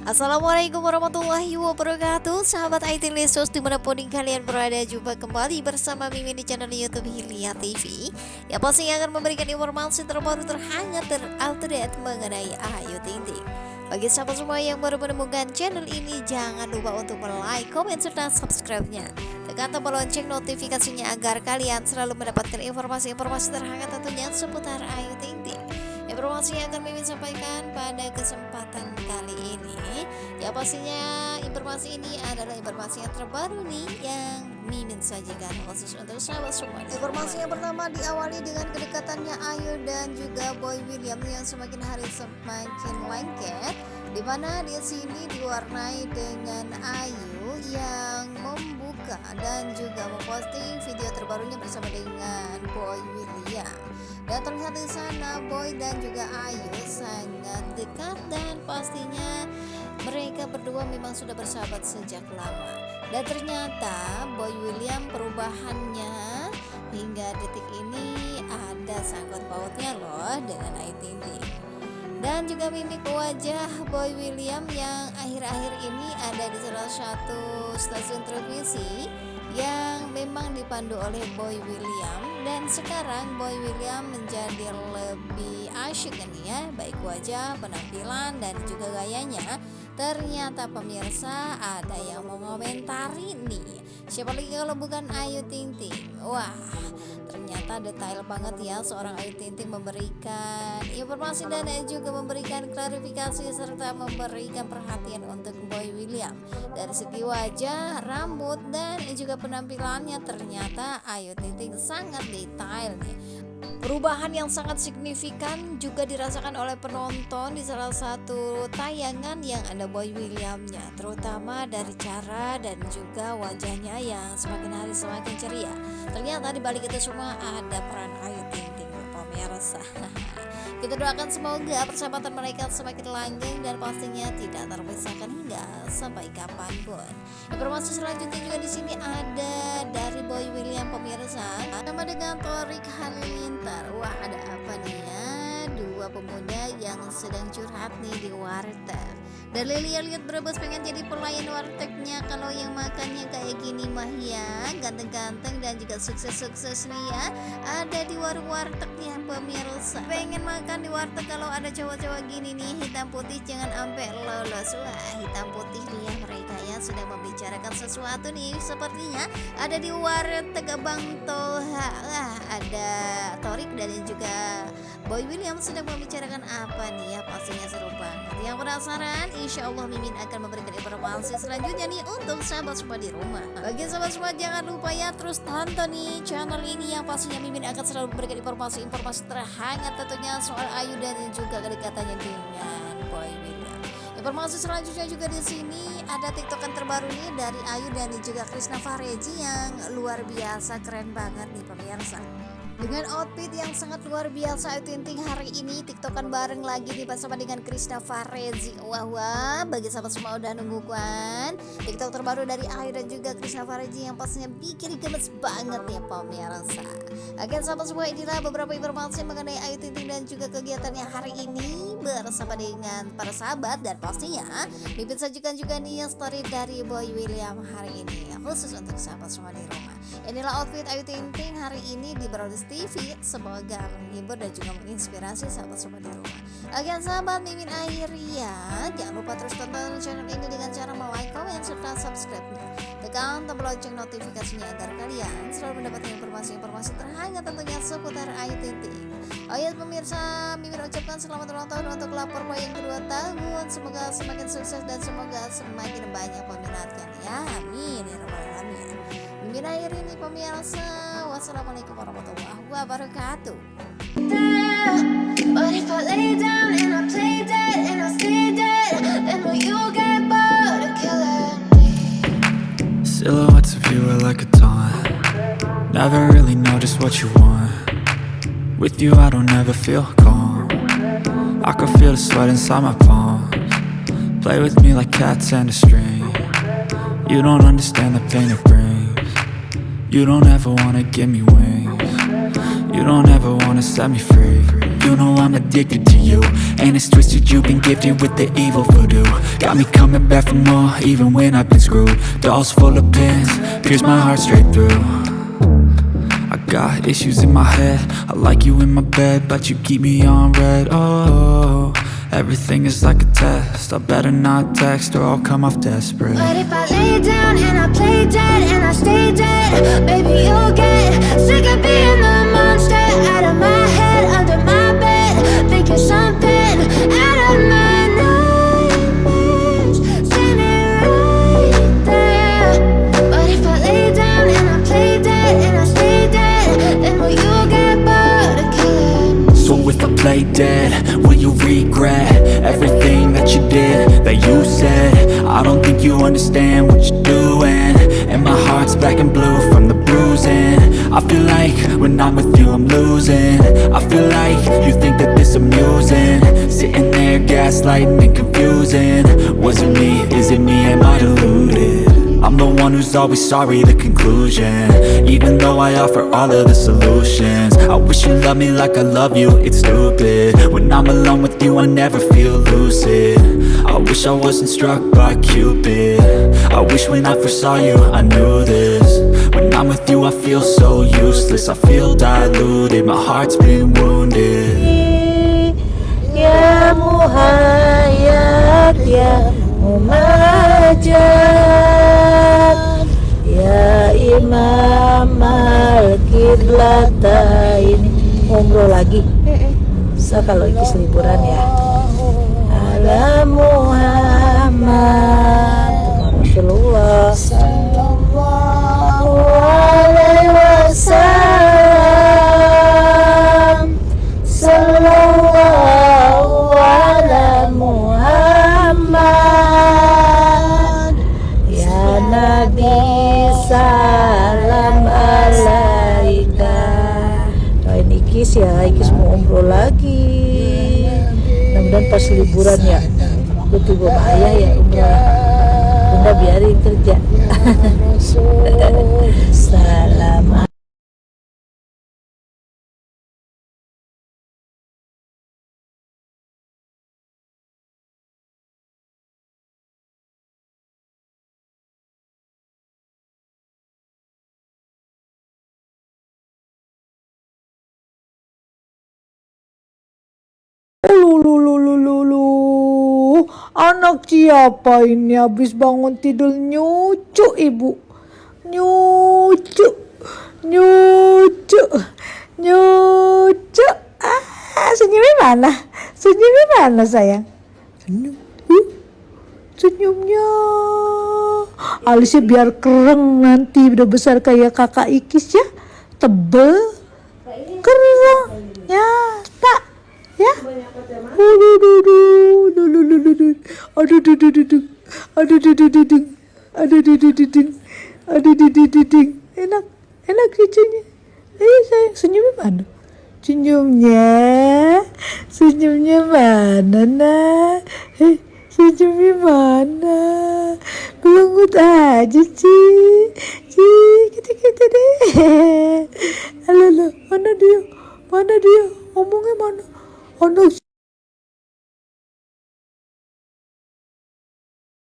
Assalamualaikum warahmatullahi wabarakatuh Sahabat IT Lesus di mana pun kalian berada Jumpa kembali bersama Mimin di channel Youtube Hilya TV Yang pasti akan memberikan informasi terbaru terhangat terupdate mengenai Ayu Ting Ting bagi sahabat semua yang baru menemukan channel ini, jangan lupa untuk like, komen, serta subscribe-nya. Tekan tombol lonceng notifikasinya agar kalian selalu mendapatkan informasi-informasi terhangat tentunya seputar Ayu Ting Ting. Informasi yang akan Mimin sampaikan pada kesempatan kali ini. Ya pastinya informasi ini adalah informasi yang terbaru nih Yang Mimin sajikan khusus untuk sahabat semua. Informasi yang pertama diawali dengan kedekatannya Ayu dan juga Boy William Yang semakin hari semakin lengket Di mana di sini diwarnai dengan Ayu yang membuka dan juga memposting terbarunya bersama dengan Boy William. Dan terlihat di sana Boy dan juga Ayu sangat dekat dan pastinya mereka berdua memang sudah bersahabat sejak lama. Dan ternyata Boy William perubahannya hingga detik ini ada sangkut pautnya loh dengan Ayu Ting. Dan juga mimik wajah Boy William yang akhir-akhir ini ada di salah satu stasiun televisi yang memang dipandu oleh Boy William. Dan sekarang Boy William menjadi lebih asyik kan ya baik wajah penampilan dan juga gayanya. Ternyata pemirsa ada yang mau komentari nih siapa lagi kalau bukan Ayu Ting Ting wah ternyata detail banget ya seorang Ayu Ting Ting memberikan informasi dan juga memberikan klarifikasi serta memberikan perhatian untuk Boy William. Dari segi wajah, rambut dan juga penampilannya ternyata Ayu Ting Ting sangat detail nih Perubahan yang sangat signifikan juga dirasakan oleh penonton di salah satu tayangan yang ada Boy Williamnya. Terutama dari cara dan juga wajahnya yang semakin hari semakin ceria. Ternyata di balik itu semua ada peran. Ayu Ting Ting pemirsa Kita doakan semoga persahabatan mereka semakin langgeng dan pastinya tidak terpisahkan. Hingga sampai kapan pun. Informasi selanjutnya juga di sini ada dari Boy William pemirsa, sama dengan Torik Halilintar. Wah ada apa nih ya? Dua pemuda yang sedang curhat nih di warteg. Dan lihat berebus pengen jadi pelayan wartegnya Kalau yang makannya kayak gini mah ya. Ganteng-ganteng dan juga sukses-sukses nih ya. Ada di warung warteg nih pemirsa. Pengen makan di warteg kalau ada cowok-cowok gini nih. Hitam putih jangan sampai lolos. Wah hitam putih nih ya mereka ya. Sedang membicarakan sesuatu nih. Sepertinya ada di warteg Bang Toha. Wah ada Torik dan juga Boy William sedang membicarakan apa nih ya? Pastinya seru banget Yang penasaran insya Allah Mimin akan memberikan informasi selanjutnya nih untuk sahabat semua di rumah bagi sahabat semua jangan lupa ya terus tonton nih channel ini yang pastinya Mimin akan selalu memberikan informasi-informasi terhangat tentunya soal Ayu dan juga kedekatannya dengan Boy William Informasi selanjutnya juga di sini ada tiktokan terbaru nih dari Ayu dan juga Krisna Fareji yang luar biasa keren banget nih pemirsa. Dengan outfit yang sangat luar biasa Ayu Ting hari ini tiktokan bareng lagi nih bersama dengan Krista Farezi. Wah wah bagi sahabat semua udah nunggu kan Tiktok terbaru dari Ayu dan juga Krista Farezi yang pastinya bikin gemes banget ya pemirsa. Oke sahabat semua inilah beberapa informasi mengenai Ayu Ting dan juga kegiatannya hari ini Bersama dengan para sahabat dan pastinya Mimpin sajikan juga nih story dari Boy William hari ini. Khusus untuk sahabat semua di rumah Inilah outfit Ayu Ting hari ini di Broadway TV semoga menghibur dan juga menginspirasi sahabat-sahabat di rumah Oke sahabat Mimin ya jangan lupa terus tonton channel ini dengan cara like, komen, serta subscribe-nya. Tekan tombol lonceng notifikasinya agar kalian selalu mendapatkan informasi-informasi terhangat tentunya seputar Ayu Ting Oh ya pemirsa, Mimin ucapkan selamat ulang tahun untuk lapor yang kedua tahun. Semoga semakin sukses dan semoga semakin banyak peminatnya. Ya Amin ya rabbal alamin. Mimin akhir ini pemirsa. Wassalamualaikum warahmatullahi wabarakatuh. Silhouettes of you are like a taunt. Never really know just what you want. With you I don't ever feel calm. I can feel the sweat inside my palms. Play with me like cats and a string. You don't understand the pain it brings. You don't ever wanna give me wings You don't ever wanna set me free. You know I'm addicted to you. And it's twisted, you've been gifted with the evil voodoo. Got me coming back for more, even when I've been screwed. Dolls full of pins, pierce my heart straight through. I got issues in my head. I like you in my bed, but you keep me on red. Oh, everything is like a test. I better not text or I'll come off desperate. But if I lay down and I play dead and I stay dead, baby you'll get sick of being I play dead, will you regret everything that you did, that you said? I don't think you understand what you're doing. And my heart's black and blue from the bruising. I feel like when I'm with you I'm losing. I feel like you think that this amusing. Sitting there gaslighting and confusing. Was it me, is it me, am I deluded? I'm the one who's always sorry, the conclusion. Even though I offer all of the solutions I wish you loved me like I love you, it's stupid. When I'm alone with you, I never feel lucid. I wish I wasn't struck by Cupid. I wish when I first saw you, I knew this. When I'm with you, I feel so useless I feel diluted, my heart's been wounded. Ya ya Ya imam al-qiblatain Umroh lagi. So kalau ikis liburan ya. Ala Muhammad. Rasulullah Sallallahu alaihi wasallam Sallallahu ala Muhammad. Ya Nabi salam Ikis ya, Ikis mau umroh lagi. Mudah-mudahan pas liburan ya tunggu sama ayah ya umroh Bunda biarin kerja. Salam Lulu, anak siapa ini habis bangun tidur? Nyucu ibu, nyucu, nyucu, nyucu. Ah, senyumnya mana? Senyumnya mana sayang? Senyum, senyumnya. Alisnya biar kereng nanti udah besar kayak kakak Ikis ya, tebel, kereng, ya, tak, ya. Aduh, aduh, aduh, aduh, aduh, aduh, aduh, aduh, aduh, aduh, aduh, aduh, aduh, aduh, aduh, aduh, aduh, aduh, aduh, aduh, aduh, enak, enak cucunya. Eh, sayang, senyumnya mana? Senyumnya, senyumnya mana, nak? Eh, senyumnya mana? Belengut aja sih, sih, kita kita deh. Halo, mana dia? Mana dia? Ngomongnya mana? Anak